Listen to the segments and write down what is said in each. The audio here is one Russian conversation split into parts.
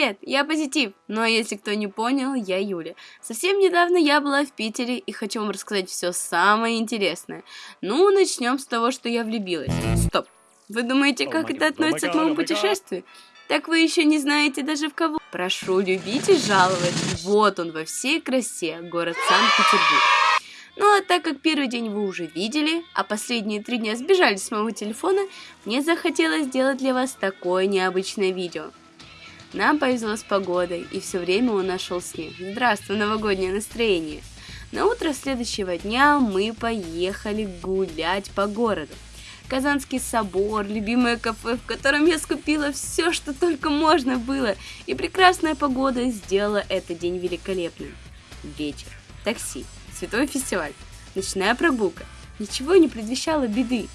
привет, я Позитив. Но если кто не понял, я Юля. Совсем недавно я была в Питере и хочу вам рассказать все самое интересное. Ну, начнем с того, что я влюбилась. Стоп. Вы думаете, как это относится к моему путешествию? Так вы еще не знаете даже в кого. Прошу любить и жаловать. Вот он во всей красе, город Санкт-Петербург. Ну а так как первый день вы уже видели, а последние три дня сбежали с моего телефона, мне захотелось сделать для вас такое необычное видео. Нам повезло с погодой, и все время он нашел снег. Здравствуй, новогоднее настроение! На утро следующего дня мы поехали гулять по городу. Казанский собор, любимое кафе, в котором я скупила все, что только можно было, и прекрасная погода сделала этот день великолепным. Вечер, такси, световой фестиваль, ночная прогулка. Ничего не предвещало беды.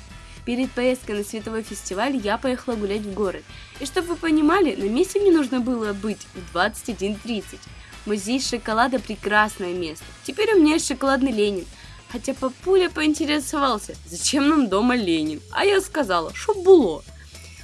Перед поездкой на световой фестиваль я поехала гулять в город. И чтобы вы понимали, на месте мне нужно было быть в 21.30. Музей шоколада – прекрасное место. Теперь у меня есть шоколадный Ленин. Хотя папуля поинтересовался, зачем нам дома Ленин. А я сказала, что было.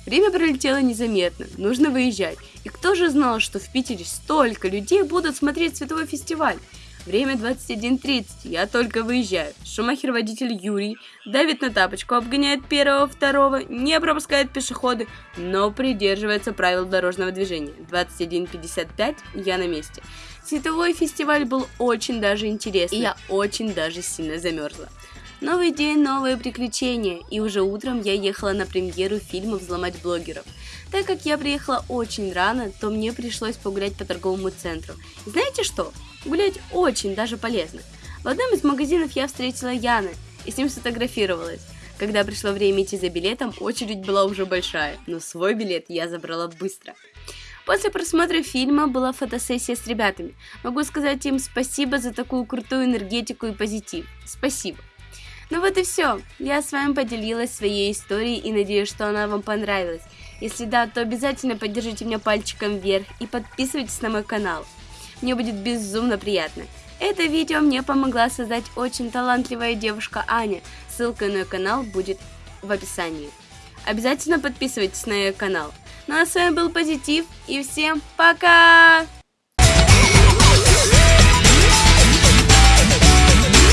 Время пролетело незаметно, нужно выезжать. И кто же знал, что в Питере столько людей будут смотреть световой фестиваль? Время 21.30, я только выезжаю. Шумахер водитель Юрий давит на тапочку, обгоняет первого, второго, не пропускает пешеходы, но придерживается правил дорожного движения. 21.55, я на месте. Световой фестиваль был очень даже интересный, и я очень даже сильно замерзла. Новый день, новые приключения, и уже утром я ехала на премьеру фильма «Взломать блогеров». Так как я приехала очень рано, то мне пришлось погулять по торговому центру. И знаете что? Гулять очень даже полезно. В одном из магазинов я встретила Яна и с ним сфотографировалась. Когда пришло время идти за билетом, очередь была уже большая, но свой билет я забрала быстро. После просмотра фильма была фотосессия с ребятами. Могу сказать им спасибо за такую крутую энергетику и позитив. Спасибо. Ну вот и все. Я с вами поделилась своей историей и надеюсь, что она вам понравилась. Если да, то обязательно поддержите меня пальчиком вверх и подписывайтесь на мой канал. Мне будет безумно приятно. Это видео мне помогла создать очень талантливая девушка Аня. Ссылка на ее канал будет в описании. Обязательно подписывайтесь на ее канал. Ну а с вами был Позитив и всем пока!